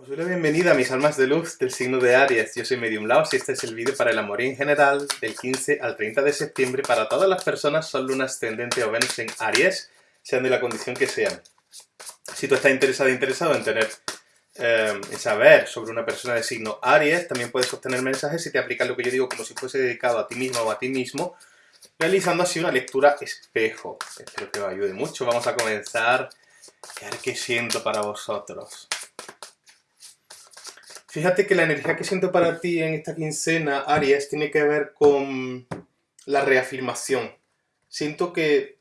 Os doy la bienvenida a mis almas de luz del signo de Aries. Yo soy Medium Laos y este es el vídeo para el amor en general del 15 al 30 de septiembre para todas las personas son luna ascendente o Venus en Aries, sean de la condición que sean. Si tú estás interesado interesado en tener eh, en saber sobre una persona de signo Aries, también puedes obtener mensajes si te aplicas lo que yo digo como si fuese dedicado a ti mismo o a ti mismo, realizando así una lectura espejo. Espero que os ayude mucho. Vamos a comenzar. A ver qué siento para vosotros. Fíjate que la energía que siento para ti en esta quincena, Aries, tiene que ver con la reafirmación. Siento que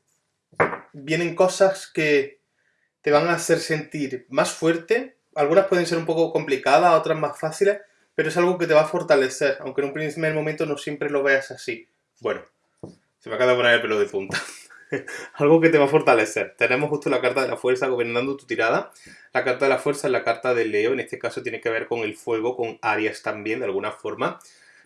vienen cosas que te van a hacer sentir más fuerte. Algunas pueden ser un poco complicadas, otras más fáciles, pero es algo que te va a fortalecer, aunque en un primer momento no siempre lo veas así. Bueno, se me acaba de poner el pelo de punta. algo que te va a fortalecer. Tenemos justo la carta de la fuerza gobernando tu tirada. La carta de la fuerza es la carta de Leo, en este caso tiene que ver con el fuego, con Aries también, de alguna forma.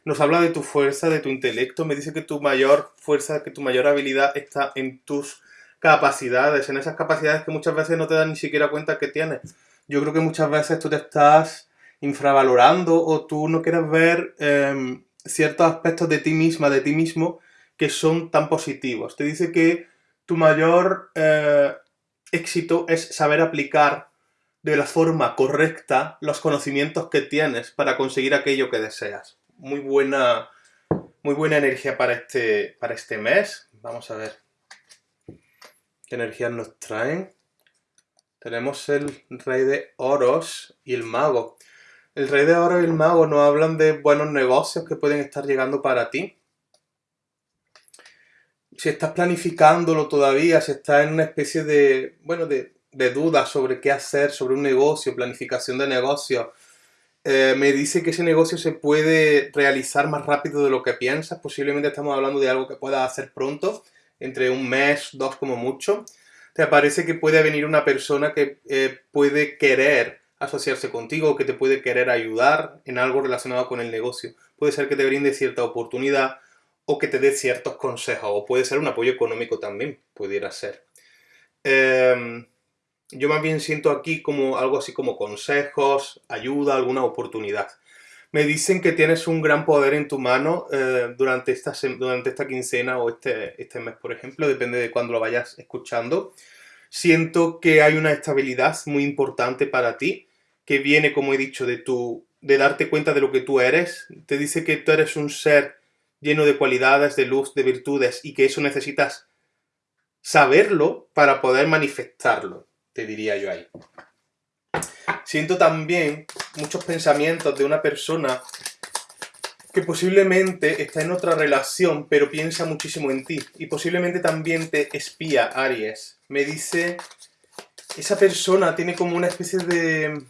Nos habla de tu fuerza, de tu intelecto, me dice que tu mayor fuerza, que tu mayor habilidad está en tus capacidades, en esas capacidades que muchas veces no te das ni siquiera cuenta que tienes. Yo creo que muchas veces tú te estás infravalorando o tú no quieres ver em, ciertos aspectos de ti misma, de ti mismo, que son tan positivos. Te dice que tu mayor eh, éxito es saber aplicar de la forma correcta los conocimientos que tienes para conseguir aquello que deseas. Muy buena, muy buena energía para este, para este mes. Vamos a ver qué energías nos traen. Tenemos el rey de oros y el mago. El rey de oro y el mago nos hablan de buenos negocios que pueden estar llegando para ti si estás planificándolo todavía, si estás en una especie de, bueno, de, de dudas sobre qué hacer, sobre un negocio, planificación de negocio, eh, me dice que ese negocio se puede realizar más rápido de lo que piensas. Posiblemente estamos hablando de algo que puedas hacer pronto, entre un mes, dos como mucho. Te parece que puede venir una persona que eh, puede querer asociarse contigo, que te puede querer ayudar en algo relacionado con el negocio. Puede ser que te brinde cierta oportunidad, o que te dé ciertos consejos, o puede ser un apoyo económico también, pudiera ser. Em, yo más bien siento aquí como algo así como consejos, ayuda, alguna oportunidad. Me dicen que tienes un gran poder en tu mano eh, durante, esta, durante esta quincena o este, este mes, por ejemplo, depende de cuándo lo vayas escuchando. Siento que hay una estabilidad muy importante para ti, que viene, como he dicho, de, tu, de darte cuenta de lo que tú eres. Te dice que tú eres un ser lleno de cualidades, de luz, de virtudes, y que eso necesitas saberlo para poder manifestarlo, te diría yo ahí. Siento también muchos pensamientos de una persona que posiblemente está en otra relación, pero piensa muchísimo en ti. Y posiblemente también te espía, Aries. Me dice, esa persona tiene como una especie de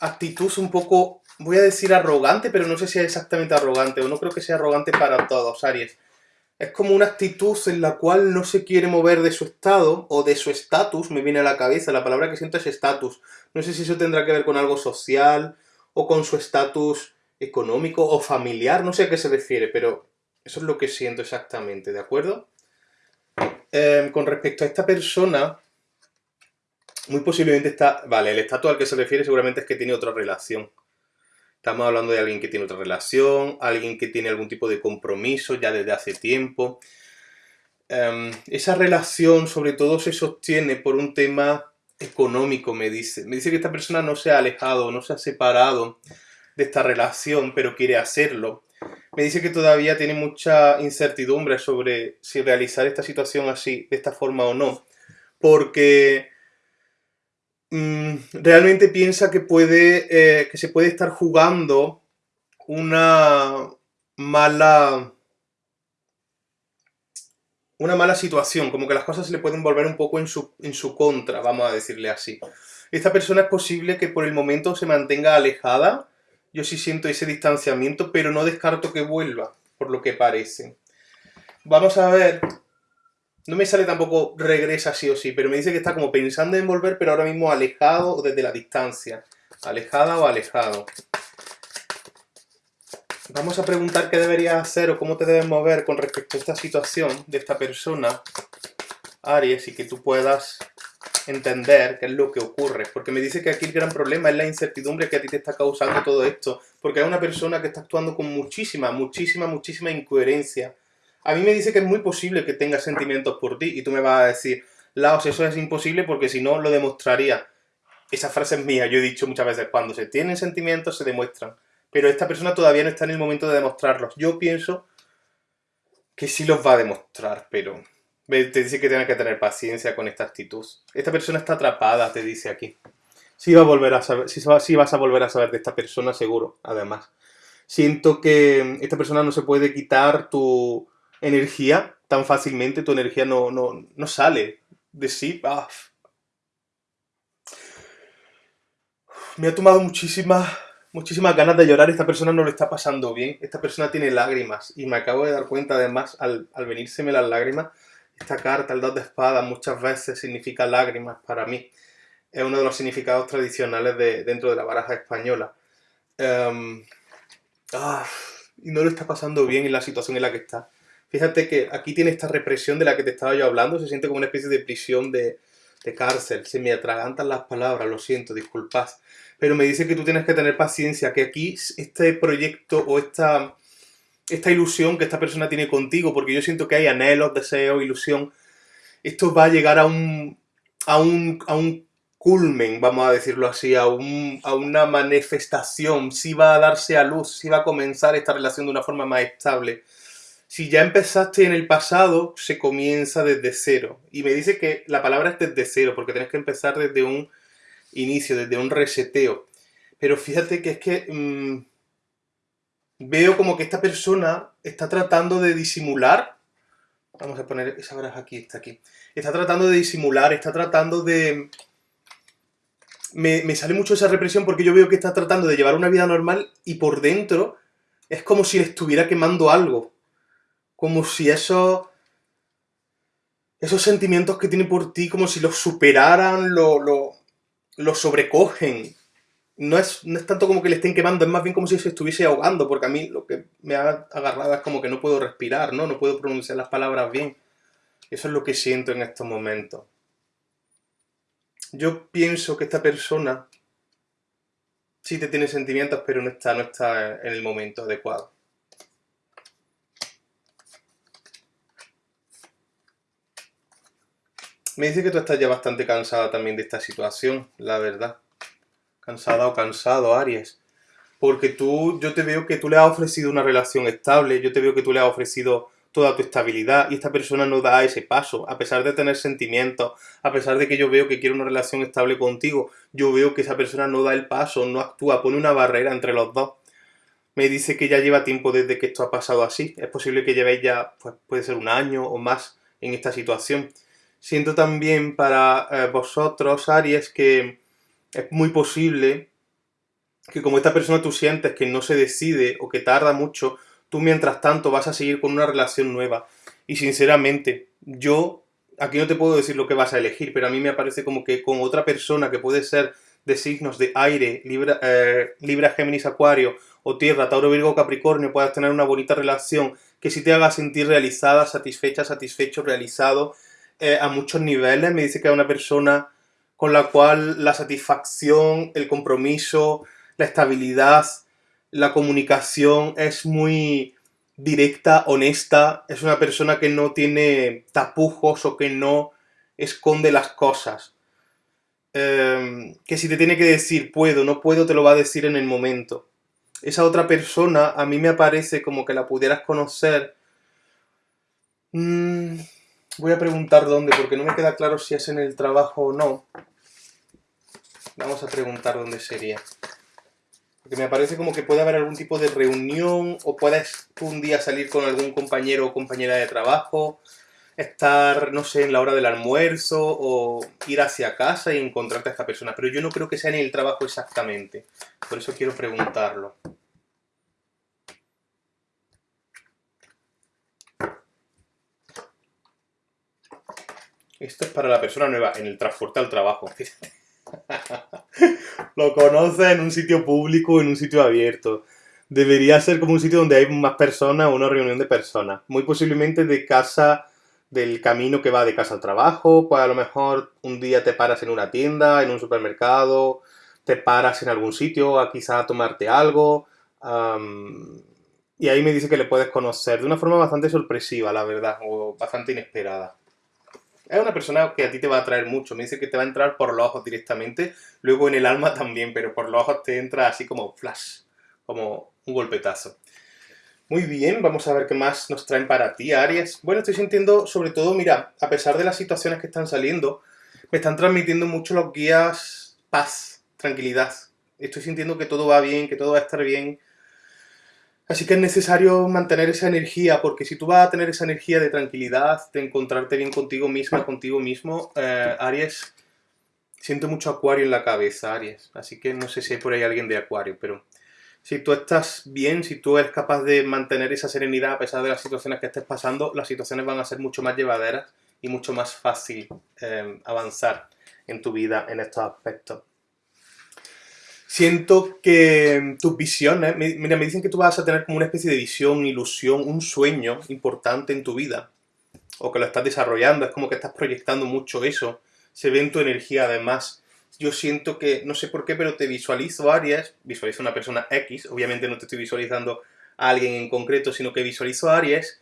actitud un poco voy a decir arrogante, pero no sé si es exactamente arrogante, o no creo que sea arrogante para todos, Aries. Es como una actitud en la cual no se quiere mover de su estado, o de su estatus, me viene a la cabeza, la palabra que siento es estatus. No sé si eso tendrá que ver con algo social, o con su estatus económico, o familiar, no sé a qué se refiere, pero eso es lo que siento exactamente, ¿de acuerdo? Em, con respecto a esta persona, muy posiblemente está... Vale, el estatus al que se refiere seguramente es que tiene otra relación. Estamos hablando de alguien que tiene otra relación, alguien que tiene algún tipo de compromiso ya desde hace tiempo. Em, esa relación sobre todo se sostiene por un tema económico, me dice. Me dice que esta persona no se ha alejado, no se ha separado de esta relación, pero quiere hacerlo. Me dice que todavía tiene mucha incertidumbre sobre si realizar esta situación así, de esta forma o no. Porque Mm, realmente piensa que, puede, eh, que se puede estar jugando una mala una mala situación, como que las cosas se le pueden volver un poco en su, en su contra, vamos a decirle así. Esta persona es posible que por el momento se mantenga alejada, yo sí siento ese distanciamiento, pero no descarto que vuelva, por lo que parece. Vamos a ver no me sale tampoco regresa sí o sí, pero me dice que está como pensando en volver, pero ahora mismo alejado o desde la distancia. Alejada o alejado. Vamos a preguntar qué deberías hacer o cómo te debes mover con respecto a esta situación de esta persona, Aries, y que tú puedas entender qué es lo que ocurre. Porque me dice que aquí el gran problema es la incertidumbre que a ti te está causando todo esto. Porque hay una persona que está actuando con muchísima, muchísima, muchísima incoherencia. A mí me dice que es muy posible que tenga sentimientos por ti y tú me vas a decir, Laos, eso es imposible porque si no lo demostraría. Esa frase es mía, yo he dicho muchas veces, cuando se tienen sentimientos se demuestran. Pero esta persona todavía no está en el momento de demostrarlos. Yo pienso que sí los va a demostrar, pero te dice que tienes que tener paciencia con esta actitud. Esta persona está atrapada, te dice aquí. Sí, va a volver a saber, sí vas a volver a saber de esta persona, seguro, además. Siento que esta persona no se puede quitar tu energía tan fácilmente, tu energía no, no, no sale de sí. Ah. Me ha tomado muchísimas, muchísimas ganas de llorar. Esta persona no lo está pasando bien. Esta persona tiene lágrimas. Y me acabo de dar cuenta, además, al, al venírseme las lágrimas, esta carta, el dos de espadas, muchas veces significa lágrimas para mí. Es uno de los significados tradicionales de, dentro de la baraja española. Em, ah, y no lo está pasando bien en la situación en la que está. Fíjate que aquí tiene esta represión de la que te estaba yo hablando, se siente como una especie de prisión de, cárcel. Se me atragantan las palabras, lo siento, disculpad. Pero me dice que tú tienes que tener paciencia, que aquí este proyecto o esta, esta ilusión que esta persona tiene contigo, porque yo siento que hay anhelos, deseos, ilusión, esto va a llegar a un, a un, a un culmen, vamos a decirlo así, a, un, a una manifestación, si va a darse a luz, si va a comenzar esta relación de una forma más estable. Si ya empezaste en el pasado, se comienza desde cero. Y me dice que la palabra es desde cero, porque tienes que empezar desde un inicio, desde un reseteo. Pero fíjate que es que mm, veo como que esta persona está tratando de disimular. Vamos a poner esa baraja aquí, está aquí. Está tratando de disimular, está tratando de... Me, me sale mucho esa represión porque yo veo que está tratando de llevar una vida normal y por dentro es como si le estuviera quemando algo como si esos, esos sentimientos que tiene por ti, como si los superaran, lo, lo, sobrecogen. No es, no es tanto como que le estén quemando, es más bien como si se estuviese ahogando, porque a mí lo que me ha agarrado es como que no puedo respirar, ¿no? No puedo pronunciar las palabras bien. Eso es lo que siento en estos momentos. Yo pienso que esta persona sí te tiene sentimientos, pero no está, no está en el momento adecuado. Me dice que tú estás ya bastante cansada también de esta situación, la verdad. Cansada o cansado, Aries. Porque tú, yo te veo que tú le has ofrecido una relación estable, yo te veo que tú le has ofrecido toda tu estabilidad y esta persona no da ese paso, a pesar de tener sentimientos, a pesar de que yo veo que quiere una relación estable contigo, yo veo que esa persona no da el paso, no actúa, pone una barrera entre los dos. Me dice que ya lleva tiempo desde que esto ha pasado así, es posible que llevéis ya, pues puede ser un año o más en esta situación siento también para eh, vosotros, Aries, que es muy posible que como esta persona tú sientes que no se decide o que tarda mucho, tú mientras tanto vas a seguir con una relación nueva. Y sinceramente, yo aquí no te puedo decir lo que vas a elegir, pero a mí me parece como que con otra persona que puede ser de signos de aire, Libra, eh, Libra Géminis, Acuario, o Tierra, Tauro, Virgo, Capricornio, puedas tener una bonita relación que sí te haga sentir realizada, satisfecha, satisfecho, realizado, eh, a muchos niveles. Me dice que es una persona con la cual la satisfacción, el compromiso, la estabilidad, la comunicación es muy directa, honesta. Es una persona que no tiene tapujos o que no esconde las cosas. Em, que si te tiene que decir puedo, no puedo, te lo va a decir en el momento. Esa otra persona a mí me parece como que la pudieras conocer. Mm, Voy a preguntar dónde, porque no me queda claro si es en el trabajo o no. Vamos a preguntar dónde sería. Porque me parece como que puede haber algún tipo de reunión o puedes un día salir con algún compañero o compañera de trabajo, estar, no sé, en la hora del almuerzo o ir hacia casa y encontrarte a esta persona. Pero yo no creo que sea en el trabajo exactamente. Por eso quiero preguntarlo. Esto es para la persona nueva, en el transporte al trabajo. Lo conoce en un sitio público, en un sitio abierto. Debería ser como un sitio donde hay más personas o una reunión de personas. Muy posiblemente de casa del camino que va de casa al trabajo, pues a lo mejor un día te paras en una tienda, en un supermercado, te paras en algún sitio a quizá tomarte algo, y ahí me dice que le puedes conocer de una forma bastante sorpresiva, la verdad, o bastante inesperada. Es una persona que a ti te va a atraer mucho, me dice que te va a entrar por los ojos directamente, luego en el alma también, pero por los ojos te entra así como flash, como un golpetazo. Muy bien, vamos a ver qué más nos traen para ti, Aries. Bueno, estoy sintiendo, sobre todo, mira, a pesar de las situaciones que están saliendo, me están transmitiendo mucho los guías paz, tranquilidad. Estoy sintiendo que todo va bien, que todo va a estar bien. Así que es necesario mantener esa energía, porque si tú vas a tener esa energía de tranquilidad, de encontrarte bien contigo misma, contigo mismo, eh, Aries, siento mucho acuario en la cabeza, Aries. Así que no sé si hay por ahí alguien de acuario, pero si tú estás bien, si tú eres capaz de mantener esa serenidad a pesar de las situaciones que estés pasando, las situaciones van a ser mucho más llevaderas y mucho más fácil eh, avanzar en tu vida en estos aspectos. Siento que tus visiones, mira, me dicen que tú vas a tener como una especie de visión, ilusión, un sueño importante en tu vida, o que lo estás desarrollando, es como que estás proyectando mucho eso, se ve en tu energía además, yo siento que, no sé por qué, pero te visualizo Aries, visualizo una persona X, obviamente no te estoy visualizando a alguien en concreto, sino que visualizo a Aries,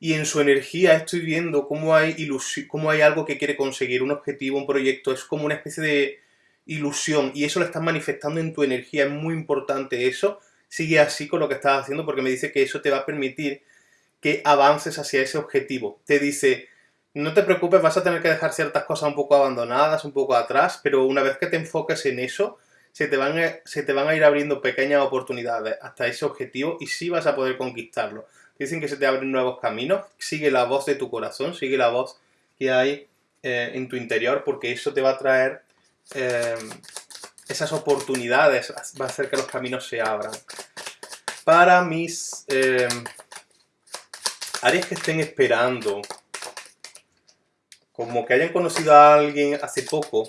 y en su energía estoy viendo cómo hay, ilusión, cómo hay algo que quiere conseguir, un objetivo, un proyecto, es como una especie de ilusión, y eso lo estás manifestando en tu energía, es muy importante eso, sigue así con lo que estás haciendo, porque me dice que eso te va a permitir que avances hacia ese objetivo. Te dice, no te preocupes, vas a tener que dejar ciertas cosas un poco abandonadas, un poco atrás, pero una vez que te enfoques en eso, se te van a, se te van a ir abriendo pequeñas oportunidades hasta ese objetivo y sí vas a poder conquistarlo. Dicen que se te abren nuevos caminos, sigue la voz de tu corazón, sigue la voz que hay eh, en tu interior, porque eso te va a traer eh, esas oportunidades, va a hacer que los caminos se abran. Para mis eh, áreas que estén esperando como que hayan conocido a alguien hace poco,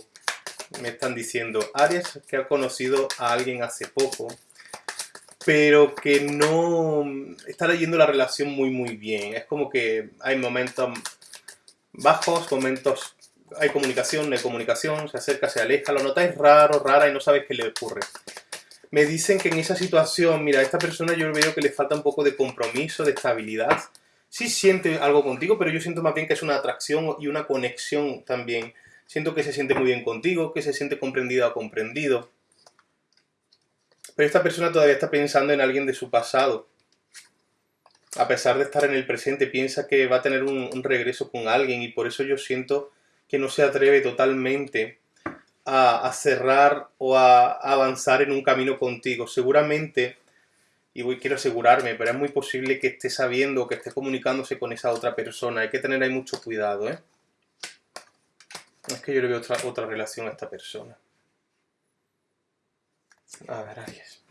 me están diciendo, Aries que ha conocido a alguien hace poco, pero que no está leyendo la relación muy muy bien. Es como que hay momentos bajos, momentos... Hay comunicación, no hay comunicación, se acerca, se aleja, lo notáis raro, rara y no sabes qué le ocurre. Me dicen que en esa situación, mira, a esta persona yo veo que le falta un poco de compromiso, de estabilidad, sí siente algo contigo, pero yo siento más bien que es una atracción y una conexión también. Siento que se siente muy bien contigo, que se siente comprendida o comprendido. Pero esta persona todavía está pensando en alguien de su pasado. A pesar de estar en el presente, piensa que va a tener un, regreso con alguien y por eso yo siento que no se atreve totalmente a, a cerrar o a avanzar en un camino contigo. Seguramente y voy, quiero asegurarme, pero es muy posible que esté sabiendo, que esté comunicándose con esa otra persona. Hay que tener ahí mucho cuidado, ¿eh? Es que yo le veo otra, otra relación a esta persona. A ver, Aries.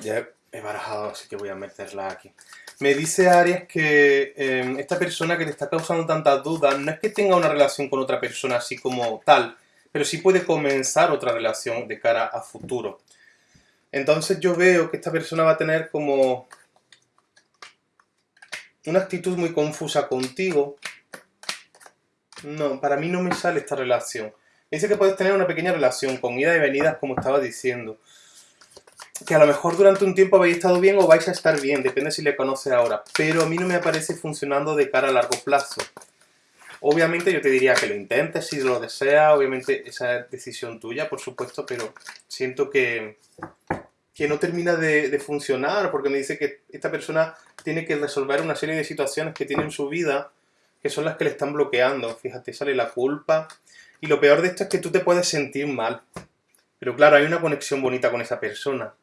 Ya he barajado, así que voy a meterla aquí. Me dice Aries que em, esta persona que te está causando tantas dudas no es que tenga una relación con otra persona así como tal, pero sí puede comenzar otra relación de cara a futuro. Entonces yo veo que esta persona va a tener como una actitud muy confusa contigo. No, para mí no me sale esta relación. Dice que puedes tener una pequeña relación con ida y venidas, como estaba diciendo. Que a lo mejor durante un tiempo habéis estado bien o vais a estar bien, depende si le conoce ahora. Pero a mí no me aparece funcionando de cara a largo plazo. Obviamente yo te diría que lo intentes si lo deseas, obviamente esa es decisión tuya, por supuesto, pero siento que, que no termina de, funcionar porque me dice que esta persona tiene que resolver una serie de situaciones que tiene en su vida que son las que le están bloqueando. Fíjate, sale la culpa. Y lo peor de esto es que tú te puedes sentir mal. Pero claro, hay una conexión bonita con esa persona.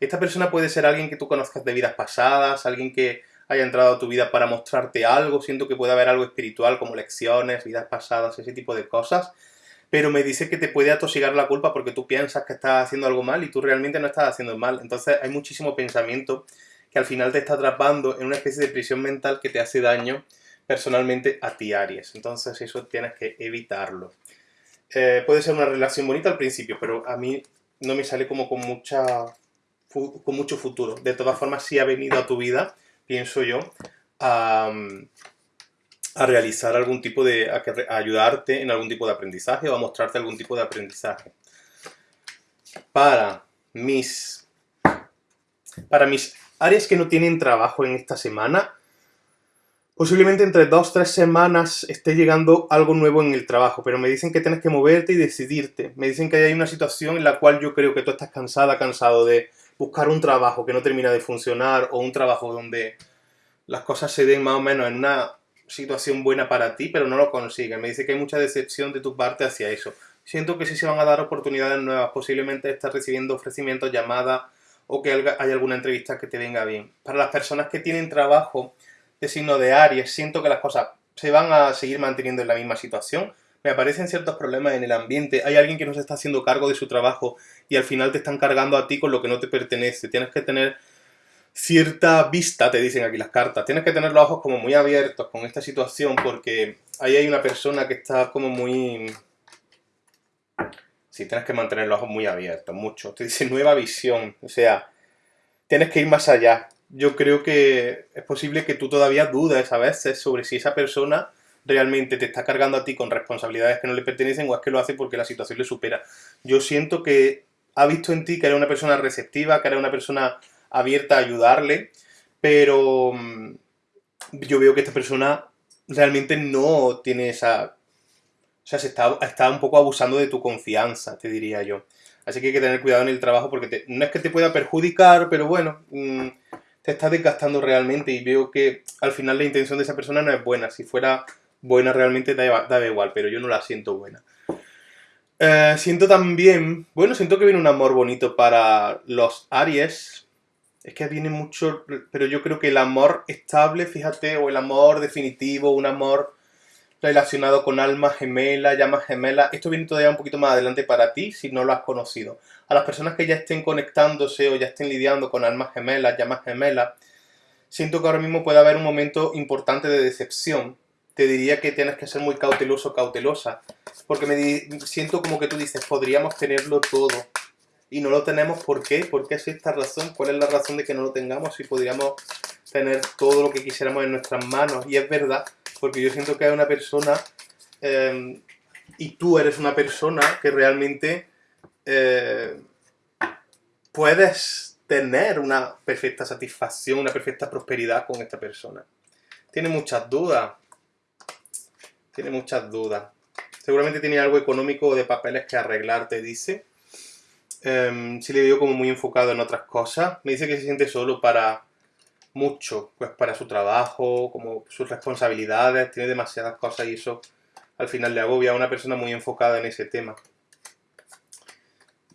Esta persona puede ser alguien que tú conozcas de vidas pasadas, alguien que haya entrado a tu vida para mostrarte algo, siento que puede haber algo espiritual como lecciones, vidas pasadas, ese tipo de cosas, pero me dice que te puede atosigar la culpa porque tú piensas que estás haciendo algo mal y tú realmente no estás haciendo mal. Entonces hay muchísimo pensamiento que al final te está atrapando en una especie de prisión mental que te hace daño personalmente a ti, Aries. Entonces eso tienes que evitarlo. Eh, puede ser una relación bonita al principio, pero a mí no me sale como con, mucha, con mucho futuro. De todas formas, si ha venido a tu vida pienso yo, a, a realizar algún tipo de, a, ayudarte en algún tipo de aprendizaje o a mostrarte algún tipo de aprendizaje. Para mis, para mis áreas que no tienen trabajo en esta semana, posiblemente entre dos o tres semanas esté llegando algo nuevo en el trabajo, pero me dicen que tienes que moverte y decidirte. Me dicen que hay una situación en la cual yo creo que tú estás cansada, cansado de buscar un trabajo que no termina de funcionar o un trabajo donde las cosas se den más o menos en una situación buena para ti, pero no lo consigues. Me dice que hay mucha decepción de tu parte hacia eso. Siento que sí se van a dar oportunidades nuevas, posiblemente estás recibiendo ofrecimientos, llamadas o que haya alguna entrevista que te venga bien. Para las personas que tienen trabajo de signo de Aries, siento que las cosas se van a seguir manteniendo en la misma situación. Aparecen ciertos problemas en el ambiente, hay alguien que no se está haciendo cargo de su trabajo y al final te están cargando a ti con lo que no te pertenece. Tienes que tener cierta vista, te dicen aquí las cartas. Tienes que tener los ojos como muy abiertos con esta situación porque ahí hay una persona que está como muy... Sí, tienes que mantener los ojos muy abiertos, mucho. Te dice nueva visión, o sea, tienes que ir más allá. Yo creo que es posible que tú todavía dudes a veces sobre si esa persona realmente te está cargando a ti con responsabilidades que no le pertenecen o es que lo hace porque la situación le supera. Yo siento que ha visto en ti que eres una persona receptiva, que eres una persona abierta a ayudarle, pero mm, yo veo que esta persona realmente no tiene esa... O sea, se está, está un poco abusando de tu confianza, te diría yo. Así que hay que tener cuidado en el trabajo porque no es que te pueda perjudicar, pero bueno, mm, te estás desgastando realmente y veo que al final la intención de esa persona no es buena. Si fuera buena realmente da, igual, pero yo no la siento buena. Eh, siento también, bueno, siento que viene un amor bonito para los Aries, es que viene mucho, pero yo creo que el amor estable, fíjate, o el amor definitivo, un amor relacionado con alma gemela, llama gemela, esto viene todavía un poquito más adelante para ti si no lo has conocido. A las personas que ya estén conectándose o ya estén lidiando con almas gemelas, llamas gemelas, siento que ahora mismo puede haber un momento importante de decepción. Te diría que tienes que ser muy cauteloso, cautelosa, porque me siento como que tú dices, podríamos tenerlo todo, y no lo tenemos, ¿por qué? ¿Por qué es esta razón? ¿Cuál es la razón de que no lo tengamos si podríamos tener todo lo que quisiéramos en nuestras manos? Y es verdad, porque yo siento que hay una persona em, y tú eres una persona que realmente eh, puedes tener una perfecta satisfacción, una perfecta prosperidad con esta persona. Tiene muchas dudas. Tiene muchas dudas. Seguramente tiene algo económico de papeles que arreglar, te dice eh, sí le veo como muy enfocado en otras cosas. Me dice que se siente solo para mucho, pues para su trabajo, como sus responsabilidades, tiene demasiadas cosas y eso al final le agobia a una persona muy enfocada en ese tema.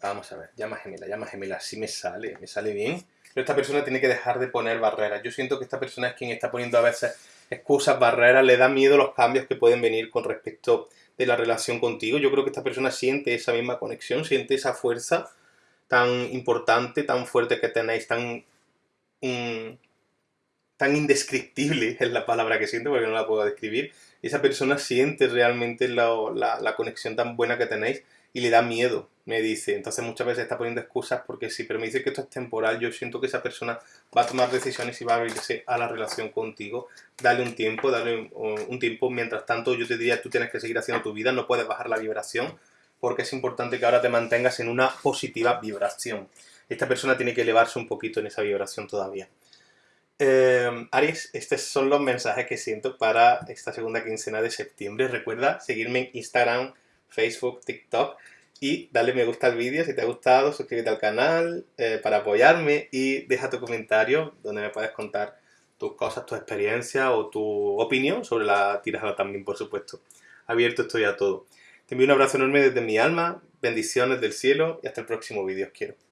Vamos a ver, llama gemela, llama gemela, sí me sale, me sale bien. Pero esta persona tiene que dejar de poner barreras. Yo siento que esta persona es quien está poniendo a veces excusas, barreras, le da miedo los cambios que pueden venir con respecto de la relación contigo. Yo creo que esta persona siente esa misma conexión, siente esa fuerza tan importante, tan fuerte que tenéis, tan, mm, tan indescriptible es la palabra que siento porque no la puedo describir. Esa persona siente realmente la, la conexión tan buena que tenéis y le da miedo, me dice. Entonces muchas veces está poniendo excusas porque sí, pero me dice que esto es temporal. Yo siento que esa persona va a tomar decisiones y va a abrirse a la relación contigo. Dale un tiempo, dale un, tiempo. Mientras tanto, yo te diría, tú tienes que seguir haciendo tu vida, no puedes bajar la vibración porque es importante que ahora te mantengas en una positiva vibración. Esta persona tiene que elevarse un poquito en esa vibración todavía. Eh, Aries, estos son los mensajes que siento para esta segunda quincena de septiembre. Recuerda seguirme en Instagram, Facebook, TikTok y dale me gusta al vídeo si te ha gustado, suscríbete al canal eh, para apoyarme y deja tu comentario donde me puedes contar tus cosas, tu experiencia o tu opinión sobre la tirada también, por supuesto. Abierto estoy a todo. Te envío un abrazo enorme desde mi alma, bendiciones del cielo y hasta el próximo vídeo. Os quiero.